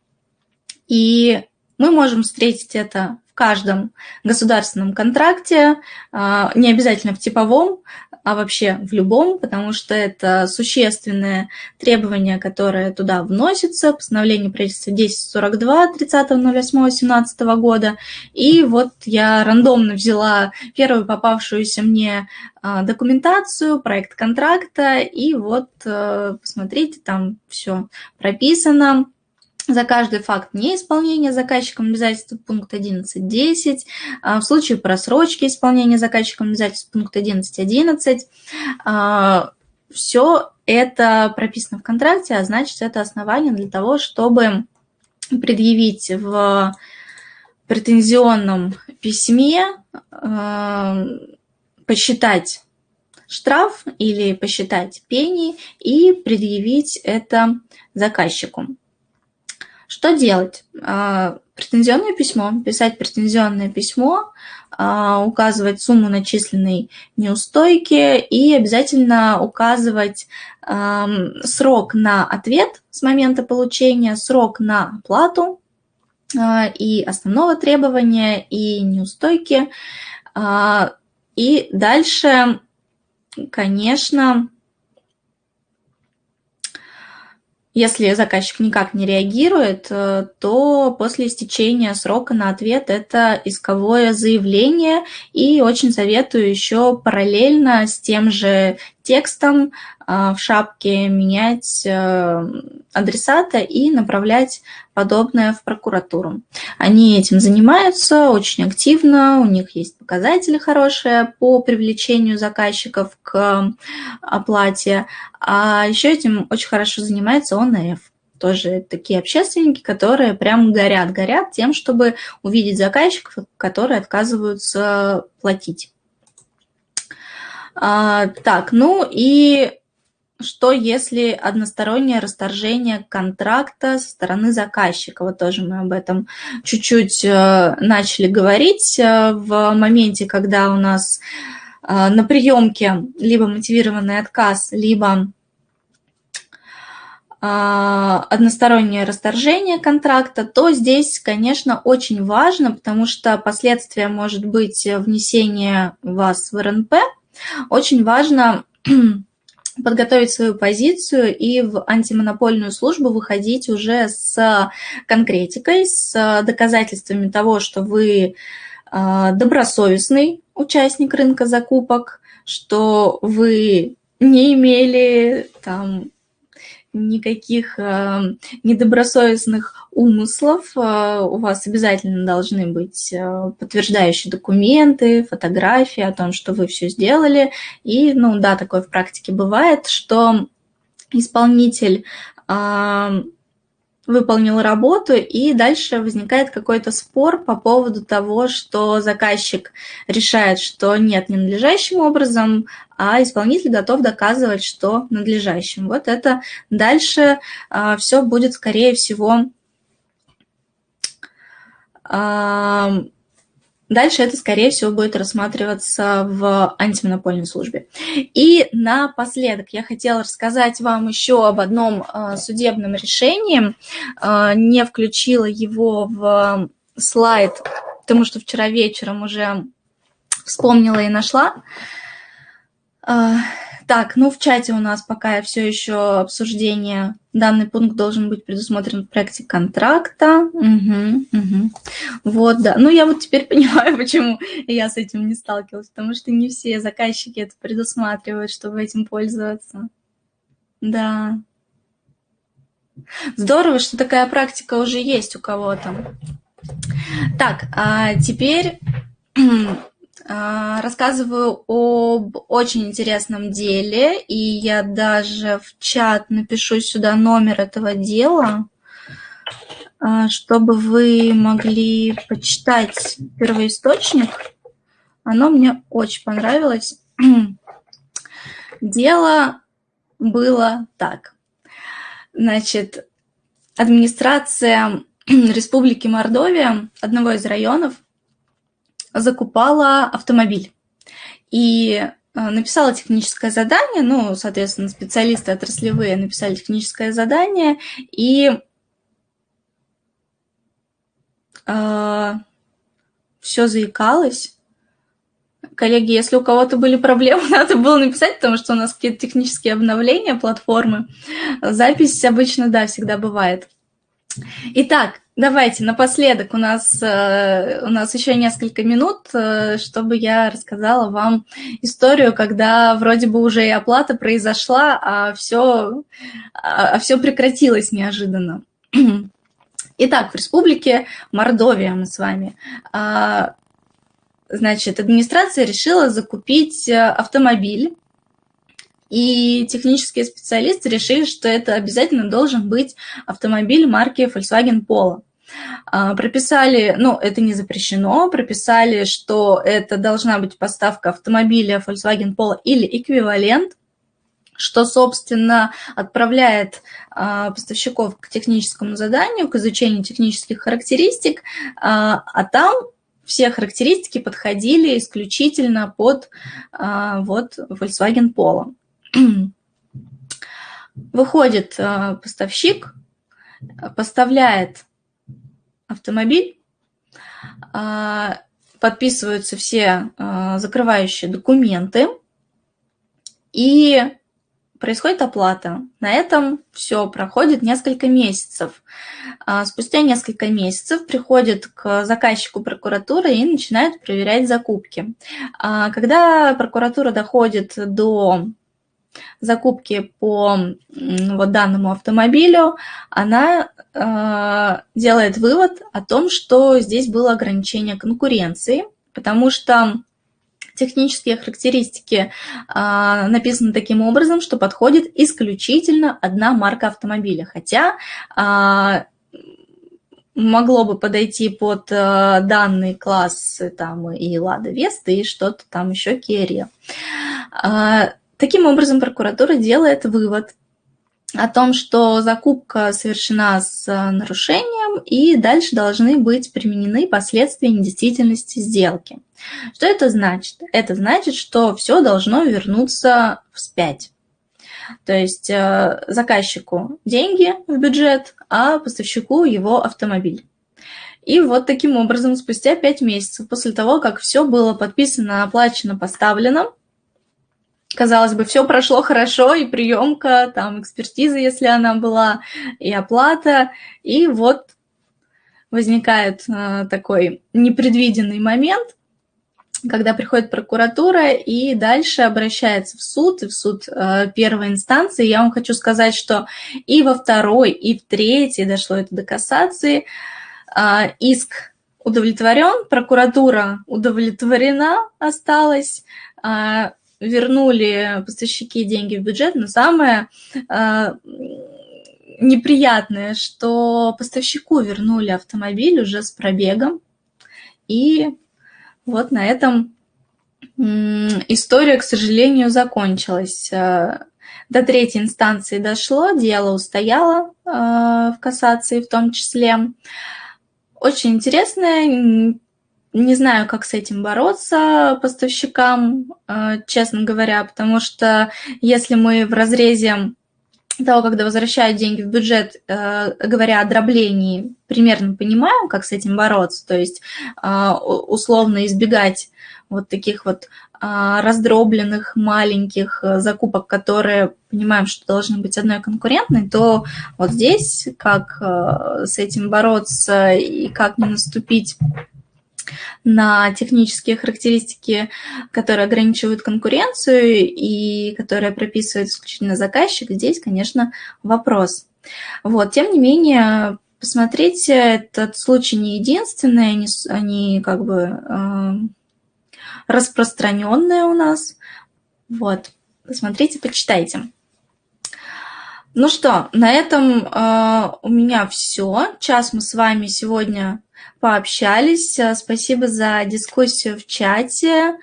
И мы можем встретить это в каждом государственном контракте, а, не обязательно в типовом, а вообще в любом, потому что это существенное требование, которое туда вносится, постановление правительства 1042 30.08.17 года. И вот я рандомно взяла первую попавшуюся мне а, документацию, проект контракта, и вот э, посмотрите, там все прописано, за каждый факт неисполнения заказчиком обязательств пункт 11.10, а в случае просрочки исполнения заказчиком обязательств пункт 11.11, а, все это прописано в контракте, а значит, это основание для того, чтобы предъявить в претензионном письме, а, посчитать штраф или посчитать пени и предъявить это заказчику. Что делать? А, претензионное письмо, писать претензионное письмо, а, указывать сумму начисленной неустойки и обязательно указывать срок на ответ с момента получения, срок на оплату а, и основного требования, и неустойки. И дальше, конечно, Если заказчик никак не реагирует, э, то после истечения срока на ответ это исковое заявление. И очень советую еще параллельно с тем же текстом а, в шапке менять э, адресата и направлять подобное в прокуратуру. Они этим занимаются очень активно, у них есть показатели хорошие по привлечению заказчиков к оплате, а еще этим очень хорошо занимается ОНФ тоже такие общественники, которые прям горят, горят тем, чтобы увидеть заказчиков, которые отказываются платить. А, так, ну и что если одностороннее расторжение контракта со стороны заказчика? Вот тоже мы об этом чуть-чуть э, начали говорить э, в моменте, когда у нас э, на приемке либо мотивированный отказ, либо одностороннее расторжение контракта, то здесь, конечно, очень важно, потому что последствия может быть внесение вас в РНП. Очень важно подготовить свою позицию и в антимонопольную службу выходить уже с конкретикой, с доказательствами того, что вы а, добросовестный участник рынка закупок, что вы не имели там никаких э, недобросовестных умыслов. Э, у вас обязательно должны быть э, подтверждающие документы, фотографии о том, что вы все сделали. И, ну да, такое в практике бывает, что исполнитель э, выполнил работу, и дальше возникает какой-то спор по поводу того, что заказчик решает, что нет ненадлежащим образом, а исполнитель готов доказывать, что надлежащим. Вот это дальше а, все будет, скорее всего, а, Дальше это, скорее всего, будет рассматриваться в антимонопольной службе. И напоследок я хотела рассказать вам еще об одном э, судебном решении. Э, не включила его в слайд, потому что вчера вечером уже вспомнила и нашла. Так, ну в чате у нас пока все еще обсуждение. Данный пункт должен быть предусмотрен в проекте контракта. Угу, угу. Вот, да. Ну я вот теперь понимаю, почему я с этим не сталкивалась, потому что не все заказчики это предусматривают, чтобы этим пользоваться. Да. Здорово, что такая практика уже есть у кого-то. Так, а теперь рассказываю об очень интересном деле, и я даже в чат напишу сюда номер этого дела, а, чтобы вы могли почитать первоисточник. Оно мне очень понравилось. Дело было так. Значит, администрация Республики Мордовия, одного из районов, закупала автомобиль. И э, написала техническое задание, ну, соответственно, специалисты отраслевые написали техническое задание, и э, все заикалось. Коллеги, если у кого-то были проблемы, надо было написать, потому что у нас какие-то технические обновления платформы. Запись обычно, да, всегда бывает. Итак, давайте напоследок у нас, э, у нас еще несколько минут, э, чтобы я рассказала вам историю, когда вроде бы уже и оплата произошла, а все, а, а все прекратилось неожиданно. Итак, в республике Мордовия мы с вами. А, значит, администрация решила закупить э, автомобиль и технические специалисты решили, что это обязательно должен быть автомобиль марки Volkswagen Polo. А, прописали, ну, это не запрещено, прописали, что это должна быть поставка автомобиля Volkswagen Polo или эквивалент, что, собственно, отправляет а, поставщиков к техническому заданию, к изучению технических характеристик, а, а там все характеристики подходили исключительно под вот Volkswagen Polo. Выходит э, поставщик, поставляет автомобиль, э, подписываются все э, закрывающие документы, и происходит оплата. На этом все проходит несколько месяцев. Спустя несколько месяцев приходит к заказчику прокуратура и начинает проверять закупки. Когда прокуратура доходит до закупки по вот данному автомобилю, она э, делает вывод о том, что здесь было ограничение конкуренции, потому что технические характеристики э, написаны таким образом, что подходит исключительно одна марка автомобиля, хотя э, могло бы подойти под э, данный класс там и Лада Веста, и что-то там еще Керия. Таким образом, прокуратура делает вывод о том, что закупка совершена с э, нарушением, и дальше должны быть применены последствия недействительности сделки. Что это значит? Это значит, что все должно вернуться вспять. То есть э, заказчику деньги в бюджет, а поставщику его автомобиль. И вот таким образом, спустя 5 месяцев после того, как все было подписано, оплачено, поставлено, казалось бы, все прошло хорошо, и приемка, там экспертиза, если она была, и оплата, и вот возникает э, такой непредвиденный момент, когда приходит прокуратура и дальше обращается в суд, и в суд э, первой инстанции. Я вам хочу сказать, что и во второй, и в третьей дошло это до кассации. Э, иск удовлетворен, прокуратура удовлетворена осталась, э, вернули поставщики деньги в бюджет, но самое э, неприятное, что поставщику вернули автомобиль уже с пробегом, и вот на этом история, к сожалению, закончилась. Э, до третьей инстанции дошло, дело устояло э, в кассации в том числе. Очень интересное, не знаю, как с этим бороться поставщикам, э, честно говоря, потому что если мы в разрезе того, когда возвращают деньги в бюджет, э, говоря о дроблении, примерно понимаем, как с этим бороться, то есть э, условно избегать вот таких вот раздробленных маленьких закупок, которые понимаем, что должны быть одной конкурентной, то вот здесь как с этим бороться и как не наступить на технические характеристики, которые ограничивают конкуренцию и которые прописывает исключительно заказчик, здесь, конечно, вопрос. Вот, тем не менее, посмотрите, этот случай не единственный, они, они как бы э, распространенные у нас. Вот, посмотрите, почитайте. Ну что, на этом э, у меня все. Час мы с вами сегодня пообщались. Э, спасибо за дискуссию в чате.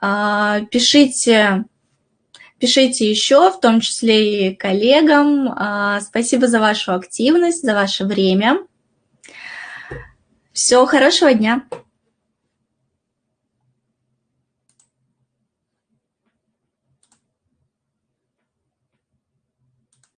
А, пишите, пишите еще, в том числе и коллегам. А, спасибо за вашу активность, за ваше время. Всего хорошего дня!